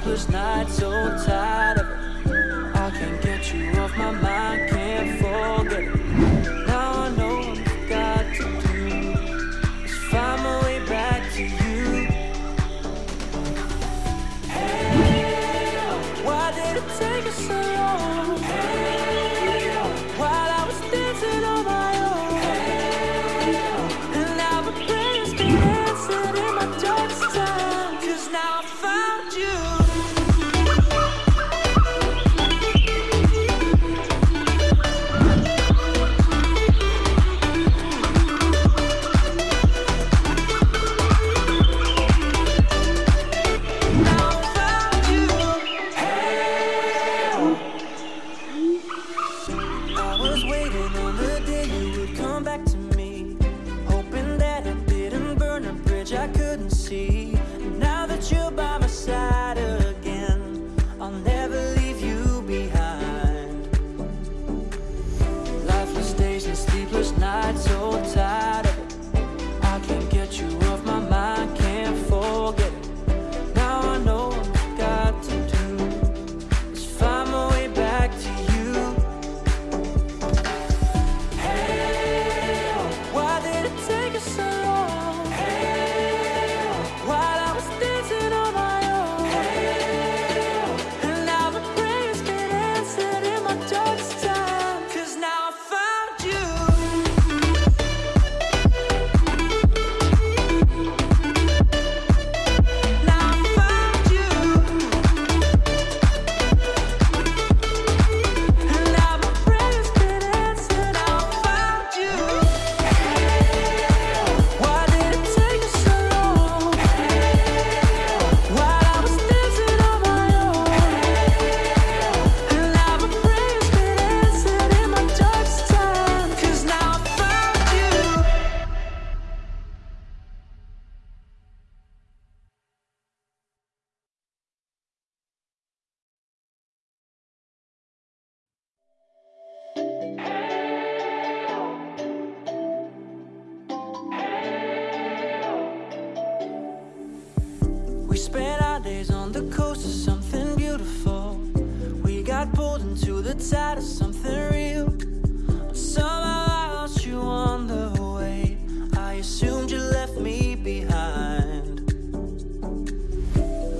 sleepless nights, so tired of it. I can't get you off my mind. inside of something real. Somehow I lost you on the way. I assumed you left me behind.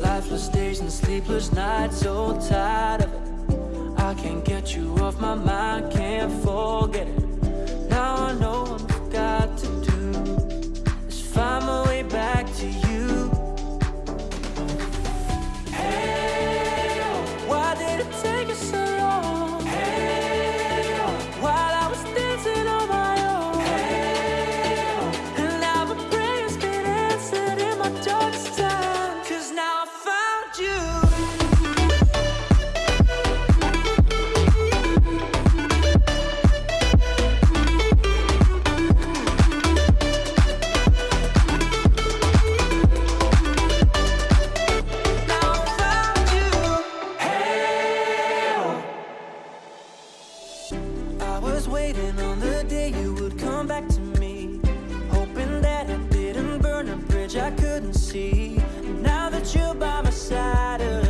Lifeless days and sleepless nights, so tired of it. I can't get you off my mind, can't forget it. waiting on the day you would come back to me. Hoping that I didn't burn a bridge I couldn't see. Now that you're by my side uh,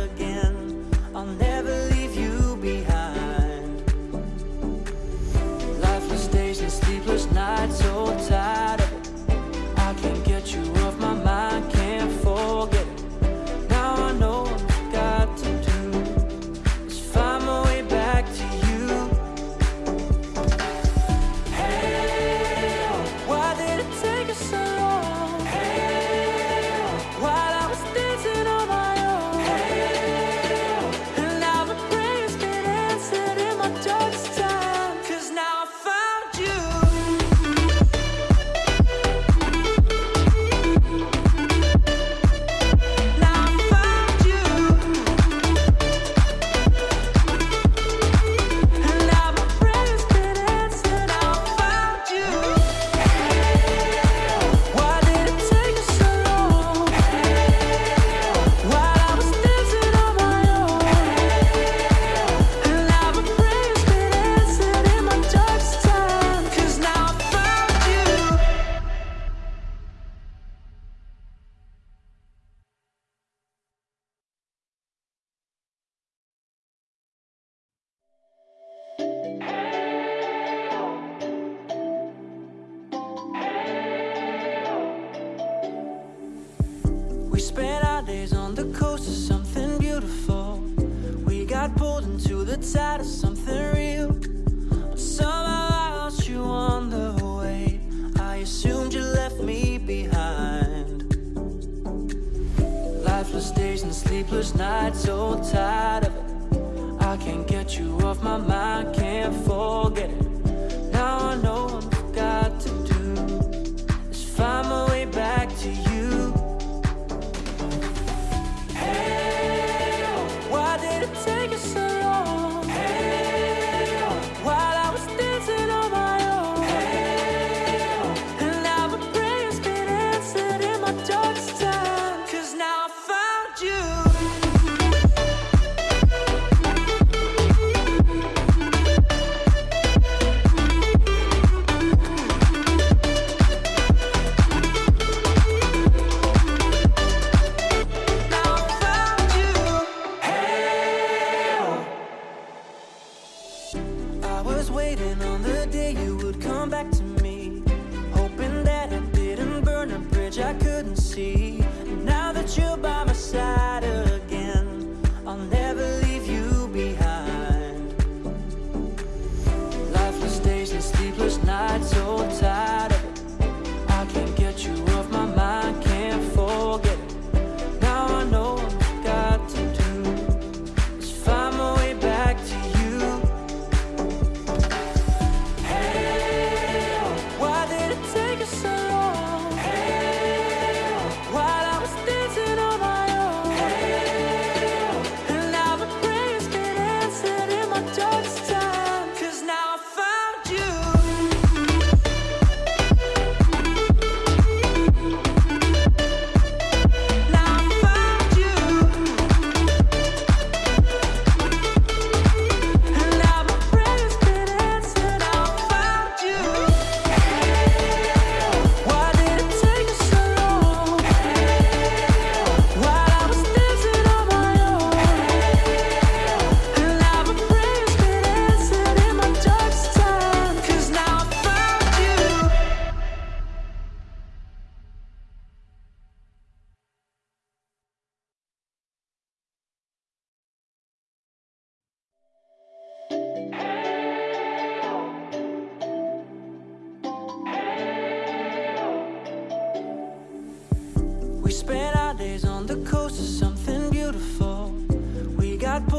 inside of something real. Somehow I lost you on the way. I assumed you left me behind. Lifeless days and sleepless nights, so tired of it. I can't get you off my mind, can't forget it.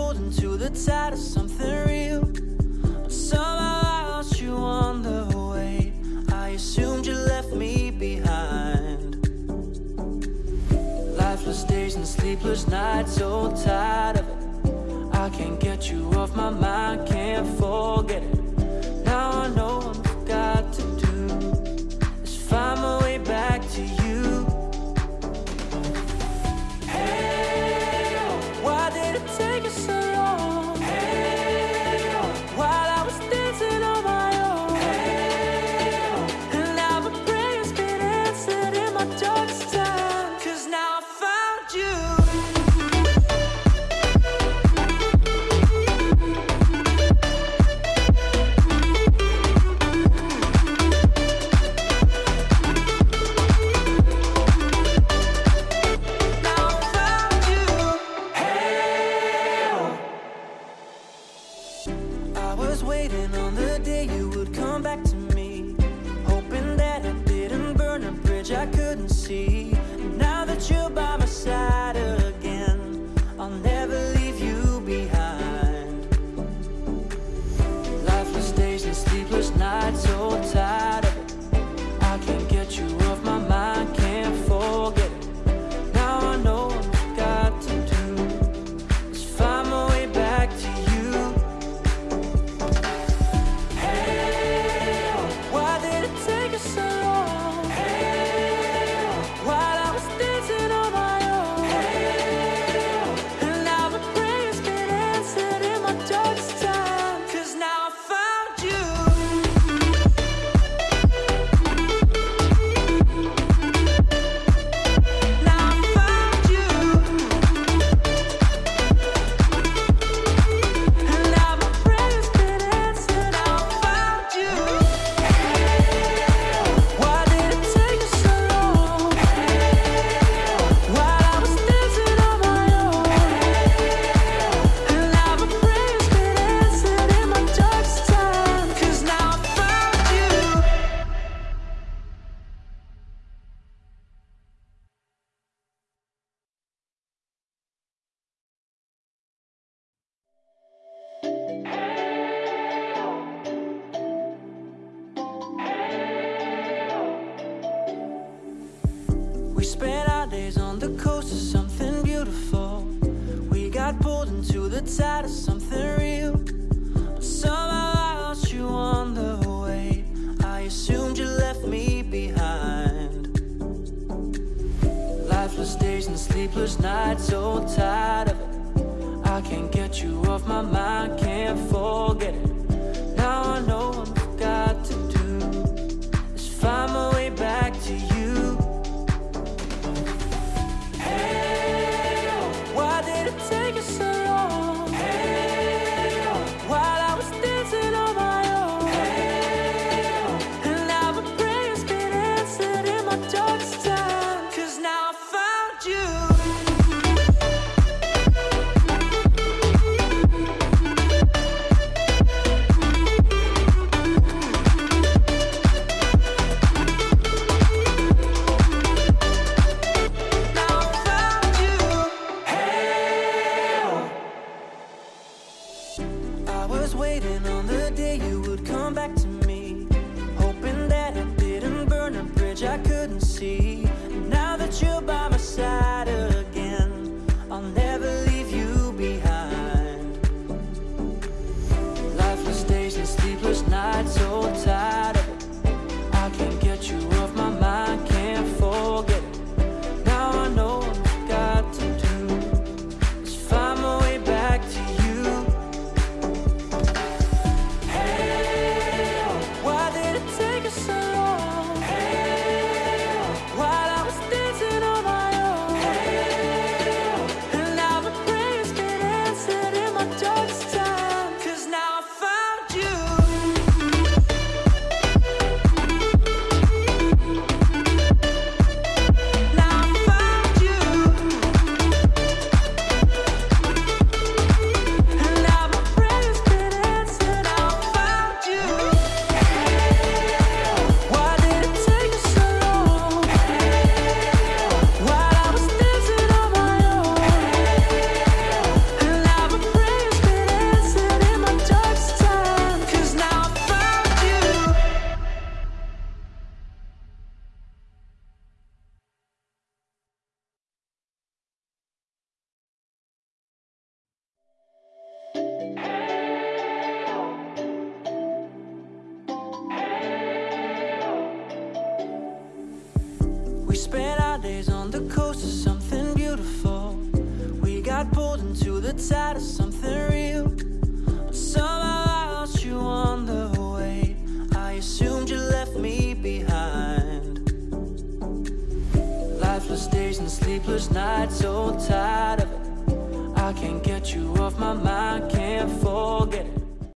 holding to the tide of something real. But somehow I lost you on the way. I assumed you left me behind. Lifeless days and sleepless nights, so tired of it. I can't get you off my mind, can't forget it. Days on the coast of something beautiful. We got pulled into the tide of something real. But somehow I lost you on the way. I assumed you left me behind. Lifeless days and sleepless nights, so tired of it. I can't get you off my mind, can't forget it. We spent our days on the coast of something beautiful. We got pulled into the tide of something real. But somehow I lost you on the way. I assumed you left me behind. Lifeless days and sleepless nights, so tired of it. I can't get you off my mind, can't forget it.